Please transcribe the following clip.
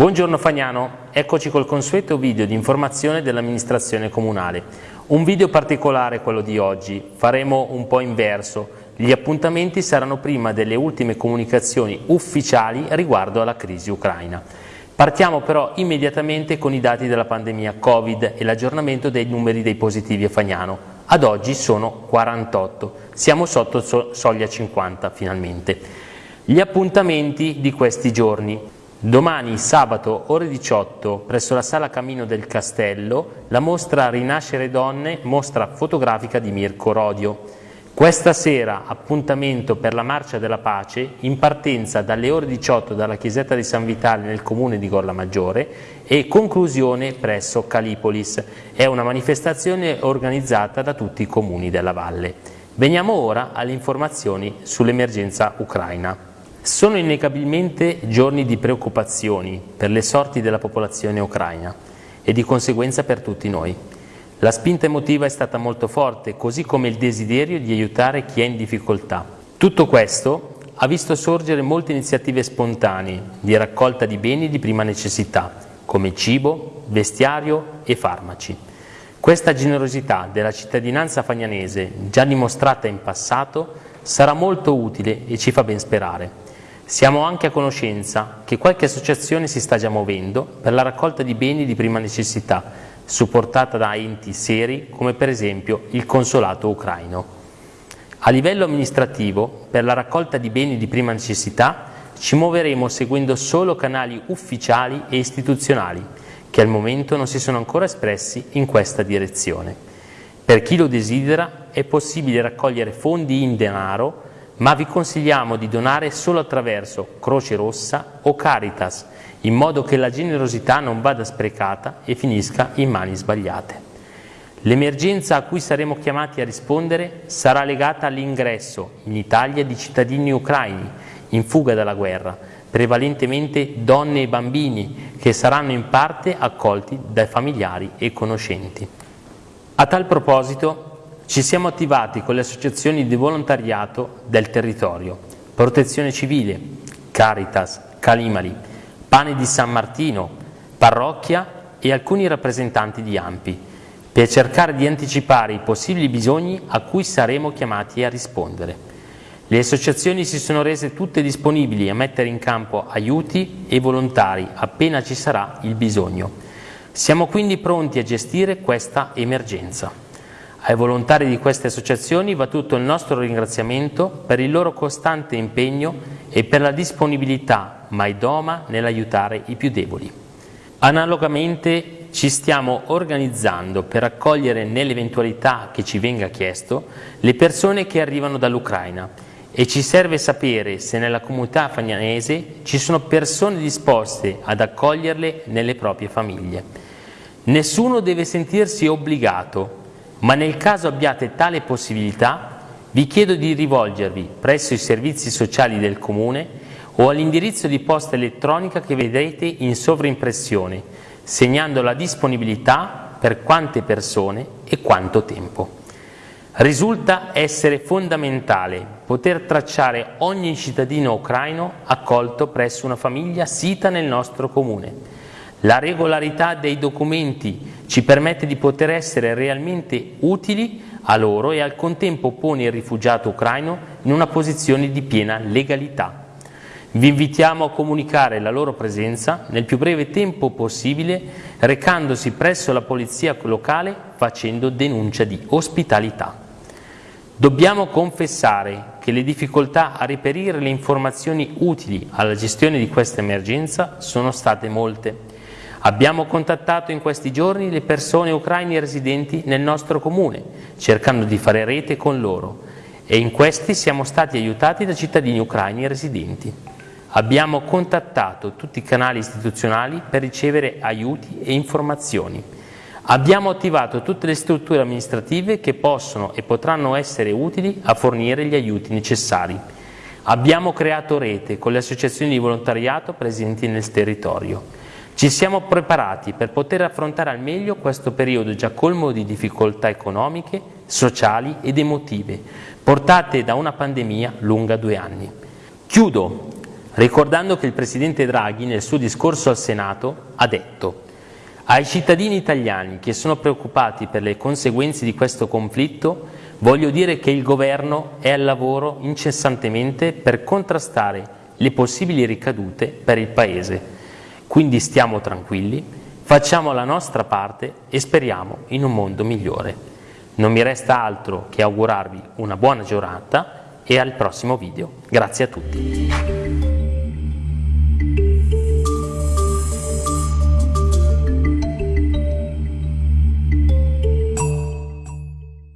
Buongiorno Fagnano, eccoci col consueto video di informazione dell'amministrazione comunale. Un video particolare quello di oggi, faremo un po' inverso. Gli appuntamenti saranno prima delle ultime comunicazioni ufficiali riguardo alla crisi ucraina. Partiamo però immediatamente con i dati della pandemia Covid e l'aggiornamento dei numeri dei positivi a Fagnano. Ad oggi sono 48, siamo sotto soglia 50 finalmente. Gli appuntamenti di questi giorni. Domani, sabato, ore 18, presso la Sala Camino del Castello, la mostra Rinascere Donne, mostra fotografica di Mirko Rodio. Questa sera appuntamento per la Marcia della Pace in partenza dalle ore 18 dalla chiesetta di San Vitale nel comune di Gorla Maggiore e conclusione presso Calipolis. È una manifestazione organizzata da tutti i comuni della valle. Veniamo ora alle informazioni sull'emergenza ucraina. Sono innegabilmente giorni di preoccupazioni per le sorti della popolazione ucraina e di conseguenza per tutti noi. La spinta emotiva è stata molto forte, così come il desiderio di aiutare chi è in difficoltà. Tutto questo ha visto sorgere molte iniziative spontanee di raccolta di beni di prima necessità, come cibo, vestiario e farmaci. Questa generosità della cittadinanza fagnanese, già dimostrata in passato, sarà molto utile e ci fa ben sperare. Siamo anche a conoscenza che qualche associazione si sta già muovendo per la raccolta di beni di prima necessità, supportata da enti seri come per esempio il Consolato ucraino. A livello amministrativo, per la raccolta di beni di prima necessità, ci muoveremo seguendo solo canali ufficiali e istituzionali, che al momento non si sono ancora espressi in questa direzione. Per chi lo desidera è possibile raccogliere fondi in denaro ma vi consigliamo di donare solo attraverso Croce Rossa o Caritas, in modo che la generosità non vada sprecata e finisca in mani sbagliate. L'emergenza a cui saremo chiamati a rispondere sarà legata all'ingresso in Italia di cittadini ucraini in fuga dalla guerra, prevalentemente donne e bambini che saranno in parte accolti dai familiari e conoscenti. A tal proposito ci siamo attivati con le associazioni di volontariato del territorio, Protezione Civile, Caritas, Calimali, Pane di San Martino, Parrocchia e alcuni rappresentanti di AMPI, per cercare di anticipare i possibili bisogni a cui saremo chiamati a rispondere. Le associazioni si sono rese tutte disponibili a mettere in campo aiuti e volontari appena ci sarà il bisogno. Siamo quindi pronti a gestire questa emergenza. Ai volontari di queste associazioni va tutto il nostro ringraziamento per il loro costante impegno e per la disponibilità mai doma nell'aiutare i più deboli. Analogamente ci stiamo organizzando per accogliere nell'eventualità che ci venga chiesto le persone che arrivano dall'Ucraina e ci serve sapere se nella comunità fagnanese ci sono persone disposte ad accoglierle nelle proprie famiglie. Nessuno deve sentirsi obbligato ma nel caso abbiate tale possibilità vi chiedo di rivolgervi presso i servizi sociali del Comune o all'indirizzo di posta elettronica che vedrete in sovrimpressione, segnando la disponibilità per quante persone e quanto tempo. Risulta essere fondamentale poter tracciare ogni cittadino ucraino accolto presso una famiglia sita nel nostro Comune la regolarità dei documenti ci permette di poter essere realmente utili a loro e al contempo pone il rifugiato ucraino in una posizione di piena legalità. Vi invitiamo a comunicare la loro presenza nel più breve tempo possibile recandosi presso la polizia locale facendo denuncia di ospitalità. Dobbiamo confessare che le difficoltà a reperire le informazioni utili alla gestione di questa emergenza sono state molte Abbiamo contattato in questi giorni le persone ucraine residenti nel nostro comune, cercando di fare rete con loro e in questi siamo stati aiutati da cittadini ucraini residenti. Abbiamo contattato tutti i canali istituzionali per ricevere aiuti e informazioni. Abbiamo attivato tutte le strutture amministrative che possono e potranno essere utili a fornire gli aiuti necessari. Abbiamo creato rete con le associazioni di volontariato presenti nel territorio. Ci siamo preparati per poter affrontare al meglio questo periodo già colmo di difficoltà economiche, sociali ed emotive, portate da una pandemia lunga due anni. Chiudo ricordando che il Presidente Draghi nel suo discorso al Senato ha detto ai cittadini italiani che sono preoccupati per le conseguenze di questo conflitto voglio dire che il Governo è al lavoro incessantemente per contrastare le possibili ricadute per il Paese. Quindi stiamo tranquilli, facciamo la nostra parte e speriamo in un mondo migliore. Non mi resta altro che augurarvi una buona giornata e al prossimo video. Grazie a tutti.